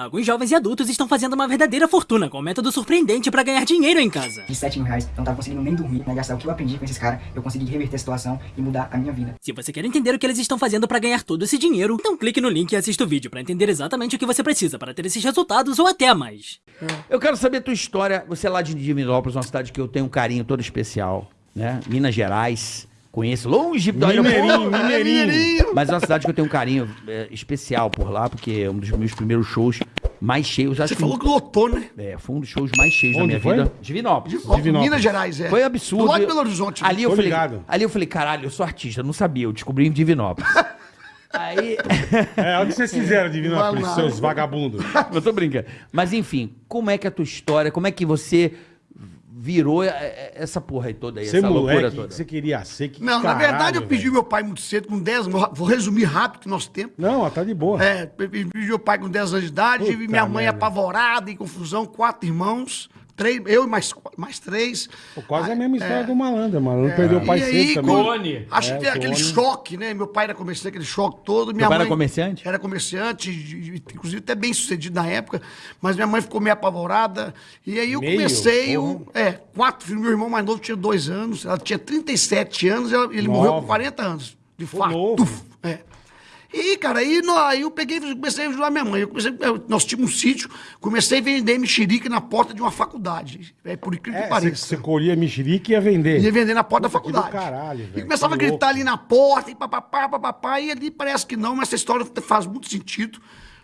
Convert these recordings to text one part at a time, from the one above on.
Alguns jovens e adultos estão fazendo uma verdadeira fortuna com um método surpreendente para ganhar dinheiro em casa. De 7 mil reais, eu não tava conseguindo nem dormir, né? Gastar o que eu aprendi com esses caras, eu consegui reverter a situação e mudar a minha vida. Se você quer entender o que eles estão fazendo para ganhar todo esse dinheiro, então clique no link e assista o vídeo para entender exatamente o que você precisa para ter esses resultados ou até mais. Eu quero saber a tua história. Você é lá de Divinópolis, uma cidade que eu tenho um carinho todo especial, né? Minas Gerais. Conheço longe do Mineirinho, Mineirinho. Mas é uma cidade que eu tenho um carinho é, especial por lá, porque é um dos meus primeiros shows mais cheios. Acho Você que falou que lotou, né? é, foi um dos shows mais cheios da Onde minha foi? vida. Divinópolis. Divinópolis. Minas Gerais, é. Foi absurdo. Do lado de Belo Horizonte. Ali eu, Tô falei, ligado. ali eu falei, caralho, eu sou artista, eu não sabia, eu descobri em Divinópolis. Aí. É, o que vocês fizeram, Divinópolis, lá. seus vagabundos? eu tô brincando. Mas enfim, como é que é a tua história? Como é que você virou é, é, essa porra aí toda aí, Você essa loucura moleque, o toda? que você queria ser? Que Não, na caralho, verdade eu pedi velho. meu pai muito cedo, com 10 anos. Vou resumir rápido, que nosso tempo. Não, ó, tá de boa. É, pedi meu pai com 10 anos de idade, Puta minha mãe merda. apavorada, em confusão, quatro irmãos, três, eu e mais, mais três. Pô, quase a mesma história do malandro, o malandro perdeu o pai e aí, cedo também. quando- Acho É, que tem aquele choque, né? Meu pai era comerciante, aquele choque todo. Minha pai era mãe comerciante? Era comerciante, inclusive até bem sucedido na época, mas minha mãe ficou meio apavorada. E aí eu Meio? comecei, o, é, quatro filhos. Meu irmão mais novo tinha dois anos, ela tinha 37 anos, ela- ele morreu Nova. com 40 anos, de Pô, fato. é. E, cara, aí, nó- aí eu peguei e comecei a ajudar minha mãe. Eu comecei, eu- nós tínhamos um sítio, comecei a vender mexerica na porta de uma faculdade. É por incrível É, que pareça. você colhia mexerica e ia vender. Ia vender na porta da Puta, do faculdade. caralho, e velho, começava a gritar louco. ali na porta, e papapá, papapá, e ali parece que não, mas essa história faz muito sentido.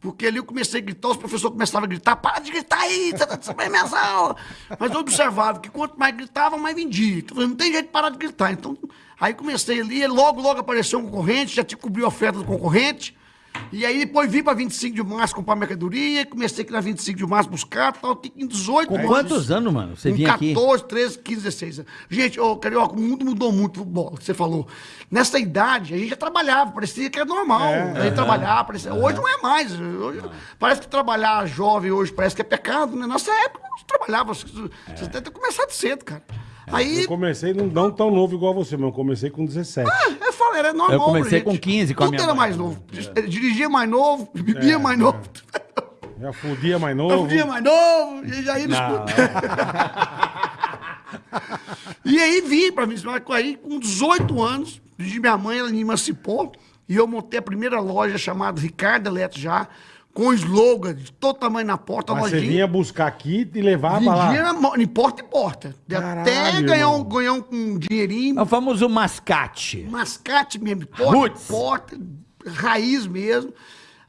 Porque ali eu comecei a gritar, os professores começavam a gritar, para de gritar aí, você tá sabendo minhas aulas. Mas eu observava que quanto mais gritava, mais vendia. Então, não tem jeito de parar de gritar. Então, aí comecei ali, logo, logo apareceu um concorrente, já te cobriu a oferta do concorrente. E aí depois vim para 25 de março comprar mercadoria, comecei aqui na 25 de março buscar, tal, tem 18 Com anos. quantos anos, mano? Você vinha aqui? 14, 13, 15, 16 anos. Gente, ô, Carioca, o mundo mudou muito, futebol, que você falou. Nessa idade, a gente já trabalhava, parecia que era normal. É, a gente trabalhava, parecia... Hoje não é mais. Hoje, Parece que trabalhar jovem hoje parece que é pecado, né? Nossa época, a gente trabalhava. Você você deve ter começado cedo, cara. Aí, Eu comecei não, não tão novo igual você, mas eu comecei com 17. eu falei, era normal. Eu comecei gente. com 15 com a Tudo minha era mãe. mais novo. Dirigia mais novo, bebia É, mais novo. Já fudia mais novo. via mais novo, e já ia escuro. E aí vim pra mim, aí com 18 anos, de minha mãe, ela me emancipou, e eu montei a primeira loja chamada Ricardo Eletro já, com slogan de todo tamanho na porta, Mas você vinha buscar aqui e levava lá. Vendia em porta em porta. De até Caralho, ganhar um, ganhar um, um dinheirinho, É o famoso mascate. mascate mesmo, porta, Roots. porta, raiz mesmo.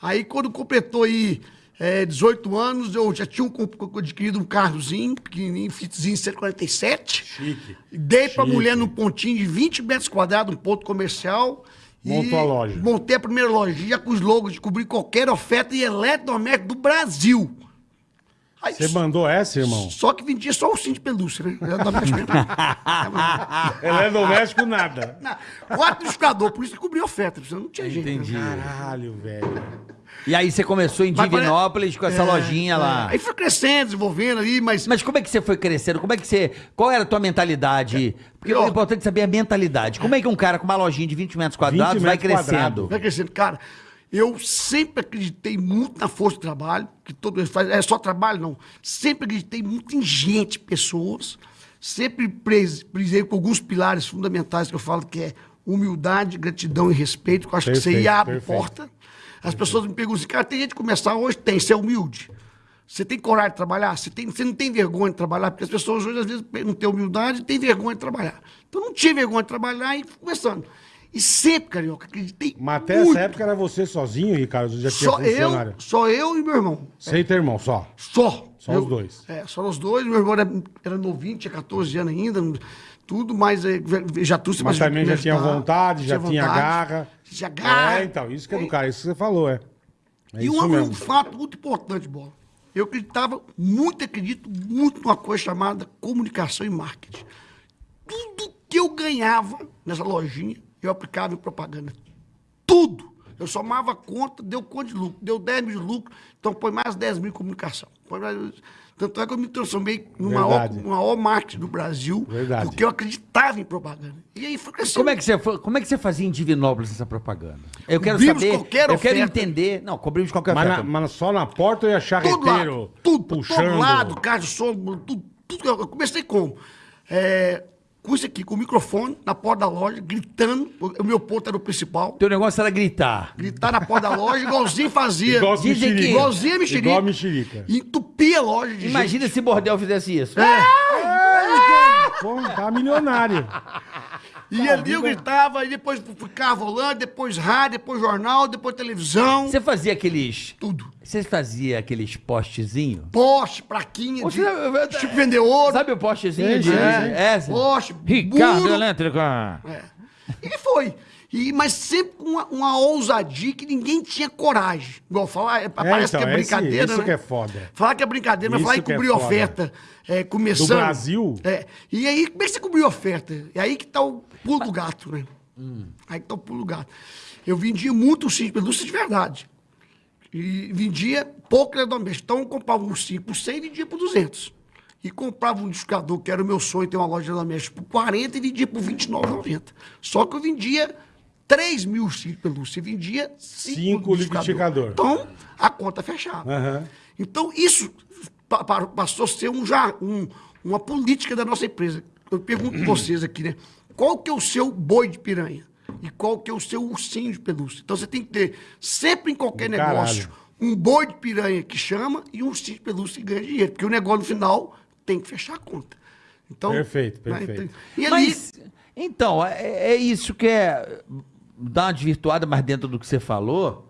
Aí quando completou aí é, 18 anos, eu já tinha um, adquirido um carrozinho, pequenininho, fitzinho 147. Chique. Dei pra Chique. mulher num pontinho de 20 metros quadrados, um ponto comercial. Montou a loja. Montei a primeira lojinha com os logos de cobrir qualquer oferta de eletrodoméstico do Brasil. Aí, Você mandou essa, irmão? Só que vendia só o cinto de pelúcia, né? Eletrodoméstico. É doméstico, nada. Não, Quatro liquidificador, por isso que cobria oferta, não tinha jeito. né? Entendi. Caralho, velho. E aí você começou em pare- Divinópolis com essa É, lojinha é. lá. Aí foi crescendo, desenvolvendo ali, mas. Mas como é que você foi crescendo? Como é que você. Qual era a tua mentalidade? Porque Ó. é importante saber a mentalidade. Como é que um cara com uma lojinha de 20 metros quadrados 20 vai metros crescendo? quadrados. Vai crescendo. Cara, eu sempre acreditei muito na força do trabalho, que todo mundo faz. É só trabalho, não. Sempre acreditei muito em gente, pessoas. Sempre prisei com alguns pilares fundamentais que eu falo que é humildade, gratidão e respeito, que eu acho que Perfeito, você abre perfeito. porta. As pessoas me perguntam assim, cara, tem gente que começar hoje? Tem, você é humilde. Você tem coragem de trabalhar? Você, tem, você não tem vergonha de trabalhar? Porque as pessoas hoje, às vezes, não têm humildade e têm vergonha de trabalhar. Então, não tinha vergonha de trabalhar e fui começando. E sempre, Carioca, acreditei Mas até muito. essa época era você sozinho, Ricardo? Já tinha Só eu, só eu e meu irmão. Sem teu irmão, só. Só. Só Eu- os dois. É, só os dois. Meu irmão era, era novinho, tinha 14 anos ainda, tudo, mas é, já trouxe Mas também já tinha vontade, já tinha garra. Tinha garra. É, então, isso que é do cara, isso que você falou, é. É e um, um fato muito importante, Bola. Eu acreditava, muito acredito, muito numa coisa chamada comunicação e marketing. Tudo que eu ganhava nessa lojinha, eu aplicava em propaganda. Tudo. Eu somava a conta, deu quanto de lucro? Deu 10 mil de lucro, então põe mais 10 mil em comunicação. Põe mais- Tanto é que eu me transformei no maior, maior marketing do Brasil, Verdade. porque eu acreditava em propaganda. E aí foi crescendo. Como é, que você, como é que você fazia em Divinópolis essa propaganda? Eu quero Cobrimos saber. qualquer eu quero oferta. entender. Não, cobrimos qualquer Mas, na- mas só na porta eu ia charreteiro lado, tudo, puxando. todo lado, carro de som, tudo, tudo. Eu comecei como? É, com isso aqui, com o microfone na porta da loja, gritando. O meu ponto era o principal. Teu negócio era gritar. Gritar na porta da loja, igualzinho fazia. Igual Dizem que-. Igualzinho a mexerica. Igual a mexerica. E entupia a loja de Imagina gente. se bordel fizesse isso. É. Pô, tá milionário. E ali eu gritava, e depois ficava volante, depois rádio, depois jornal, depois televisão. Você fazia aqueles. Tudo. Você fazia aqueles postezinhos? Poste, plaquinha, Você- de, tipo vender ouro. Sabe o postezinho Sim, de. É, sim. Poste, Ricardo muro. Elétrica. É. E foi. E, mas sempre com uma, uma ousadia que ninguém tinha coragem. Igual falar, é, parece então, que é esse- brincadeira, isso né? que é foda. Falar que é brincadeira, mas Isso falar que é cobrir foda. oferta, é, começando... Do Brasil? É. E aí, como é que você cobriu oferta? É aí que tá o pulo do gato, né? Aí que tá o pulo do gato. Eu vendia muito ursinho de pelúcia de verdade. E vendia pouco eletrodoméstico. Então, eu comprava um ursinho por 100 e vendia por 200. E comprava um liquidificador, que era o meu sonho, ter uma loja de eletrodoméstico, por 40 e vendia por 29,90. Só que eu vendia 3 mil de pelúcia e vendia 5 Cinco liquidificador. Então, a conta fechava. Aham. Então, isso pa- pa- passou a ser um, já, um- uma política da nossa empresa. Eu pergunto pra vocês aqui, né? Qual que é o seu boi de piranha? E qual que é o seu ursinho de pelúcia? Então, você tem que ter, sempre em qualquer Do negócio, caralho. um boi de piranha que chama e um ursinho de pelúcia que ganha dinheiro. Porque o negócio, no final, tem que fechar a conta. Então, Perfeito, né, perfeito. então- e ali, Mas, então, é, é isso que é. Dar uma desvirtuada, mas dentro do que você falou,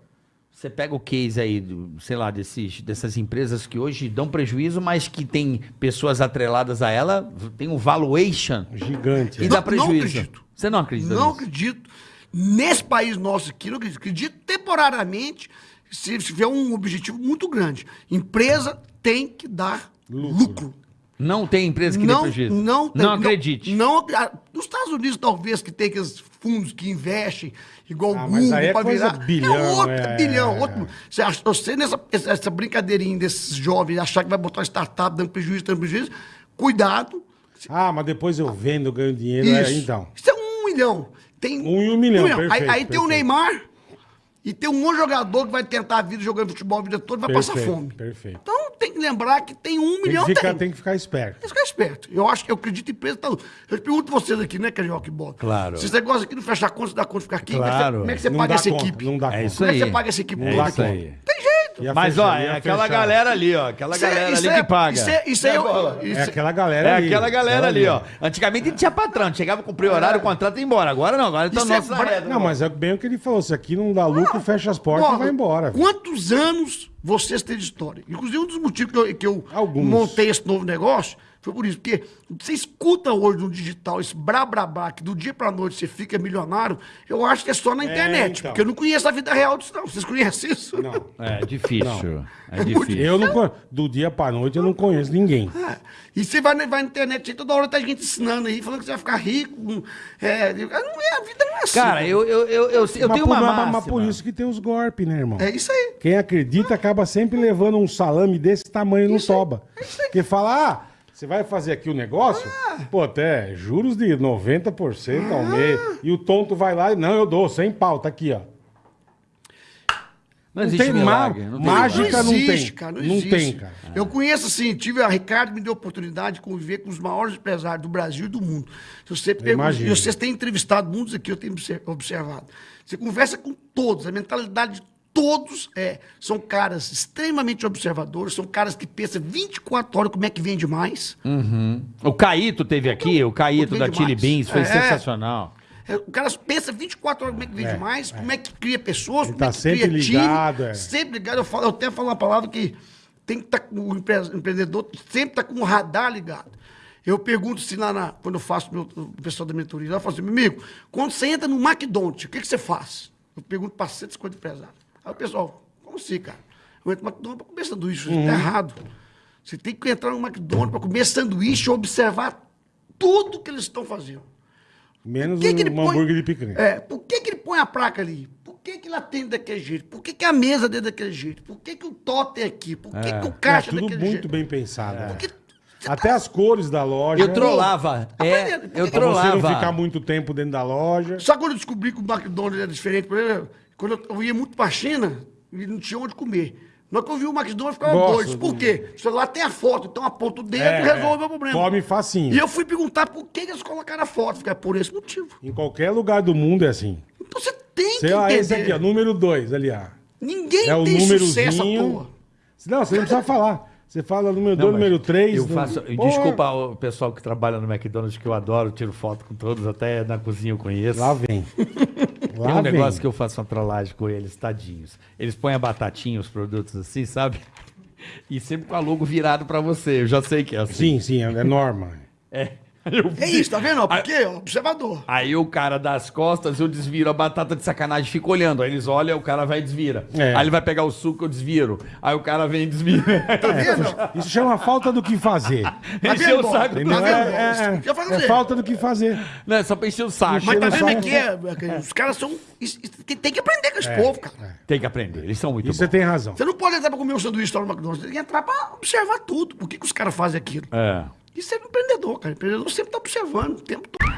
você pega o case aí, do, sei lá, desses, dessas empresas que hoje dão prejuízo, mas que tem pessoas atreladas a ela, tem um valuation Gigante. e é. dá Não- não prejuízo. acredito. Você não acredita Não nisso? acredito. Nesse país nosso aqui, não acredito. Acredito temporariamente, se tiver um objetivo muito grande. Empresa tem que dar Lucro. lucro. Não tem empresa que dê Não, prejuízo? não, tem- Não acredite. Não, ah, nos Estados Unidos, talvez, que tem aqueles fundos que investem, igual Ah, o Google, aí é coisa virar. bilhão, é outro, é, bilhão. é, outro, você, acha, você nessa essa, brincadeirinha desses jovens, achar que vai botar uma startup dando prejuízo, dando prejuízo, cuidado. Ah, mas depois eu vendo, ganho dinheiro. É, então. Isso é um milhão. Tem Um em um milhão, Aí, perfeito, aí tem o perfeito. Neymar e tem um monte de jogador que vai tentar a vida jogando futebol a vida toda e vai passar Perfeito, fome. perfeito. Então tem que lembrar que tem um Tem milhão, que, ficar, tem. tem que ficar esperto. Tem que ficar esperto. Eu acho que eu acredito em empresa. Tá... Eu te pergunto vocês aqui, né, Carioca e Bola? Claro. Se você gosta aqui de fechar conta, dá conta de ficar aqui, como é que você- Claro. como é que você Não paga dá essa conta, equipe? Não dá É conta. isso Como é que aí. você paga essa equipe É isso aqui? aí. Tem jeito. Mas, fechar, ó, é aquela fechar. galera ali, ó. Aquela Isso é- galera isso ali é- que paga. Isso é, isso é, isso É aquela galera É ali. aquela galera ali, ó. Antigamente tinha patrão, chegava, cumpria horário, o contrato e ia embora. Agora não, agora tá é reta. Não, mas é bem o que ele falou. Se aqui não dá lucro, fecha as portas e vai embora. Quantos anos vocês têm história? Inclusive, um dos motivos que eu, que eu Alguns. montei esse novo negócio foi por isso. Porque você escuta hoje no digital esse brá, que do dia pra noite você fica milionário, eu acho que é só na internet. então. Porque eu não conheço a vida real disso, não. Vocês conhecem isso? Não. É difícil. É difícil. Eu não. Do dia pra noite eu não conheço ninguém. É. E você vai, na- vai na internet, aí toda hora tá gente ensinando aí, falando que você vai ficar rico. É, não é, a vida não é assim. Cara, eu, eu, eu, eu, eu mas, tenho por, uma mas- máxima. mas por isso que tem os golpes, né, irmão? É isso aí. Quem acredita acaba sempre levando um salame desse tamanho no toba. Porque fala, ah, você vai fazer aqui o negócio? Pô, até juros de 90% ao mês. E o tonto vai lá e, não, eu dou, sem pau, tá aqui, ó. Não Não existe tem milagre. Não tem mágica. não existe, tem. cara. Não, Não existe. tem, cara. Eu conheço, assim, tive a Ricardo me deu a oportunidade de conviver com os maiores empresários do Brasil e do mundo. Se você pergunta, e vocês têm entrevistado muitos aqui, eu tenho obser- observado. Você conversa com todos, a mentalidade de todos é, são caras extremamente observadores, são caras que pensam 24 horas como é que vende mais. O Caíto teve aqui, o Caíto da Chili. Beans, foi É. sensacional. É, O cara pensa 24 horas como é que vende mais, como é que cria pessoas, Ele como tá é que sempre cria time. ligado, é. Sempre ligado. Eu, falo, eu até falo uma palavra que tem que estar com o empre- empreendedor, sempre está com o radar ligado. Eu pergunto se lá na, quando eu faço meu, o pessoal da mentoria, eu falo assim, meu amigo, quando você entra no McDonald's, o que, que você faz? Eu pergunto para 150 empresários. Aí o pessoal, como assim, cara? Eu entro no McDonald's para comer sanduíche, Uhum. tá errado. Você tem que entrar no McDonald's para comer sanduíche e observar tudo que eles estão fazendo. Menos que que ele um põe- hambúrguer de picanha. É, por que, que ele põe a placa ali? Por que que, lá tem daquele jeito? Por que, que a mesa é daquele jeito? Por que, que o totem é aqui? Por que, que o É caixa é tudo daquele muito jeito? bem pensado. é. Porque Até as cores da loja. Eu trollava. É, Aprendendo. eu Pra você não ficar trollava. muito tempo dentro da loja. Sabe quando eu descobri que o McDonald's era diferente? Por exemplo, quando eu, eu ia muito pra China e não tinha onde comer. Na hora que eu vi o McDonald's, eu ficava Gosto doido. Por quê? O celular tem a foto, então aponta o dedo É, e resolve é. o meu problema. Come facinho. E eu fui perguntar por que, eles colocaram a foto. Fiquei, por esse motivo. Em qualquer lugar do mundo é assim. Então você tem Você, que ó, entender. esse aqui, ó, número 2 ali, ó. Ninguém É o tem sucesso à toa. Não, você não precisa falar. Você fala número 2, Não, mas número 3. Eu faço. Desculpa o pessoal que trabalha no McDonald's, que eu adoro, tiro foto com todos, até na cozinha eu conheço. Lá vem. Tem Lá um vem. negócio que eu faço uma trollagem com eles, tadinhos. Eles põem a batatinha, os produtos assim, sabe? E sempre com a logo virado pra você. Eu já sei que é assim. Sim, sim, é norma. É. Eu É isso, tá vendo? ó? Por quê? Ó, Observador. Aí o cara das costas, eu desviro a batata de sacanagem, fica olhando. Aí eles olham, o cara vai e desvira. É. Aí ele vai pegar o suco, eu desviro. Aí o cara vem e desvira. Tá vendo? Isso chama falta do que fazer. Tá Encheu o saco. Tá vendo, É, é, eu fazer. é falta do que fazer. Não, é só pra encher o saco. Mas tá vendo saco. é? Os caras são. Tem que aprender com esse povo, cara. Tem que aprender, eles são muito Isso você bons. tem razão. Você não pode entrar pra comer um sanduíche lá no McDonald's. Você tem que entrar pra observar tudo. Por que, que os caras fazem aquilo? É. Isso é empreendedor, cara. O empreendedor sempre tá observando o tempo todo.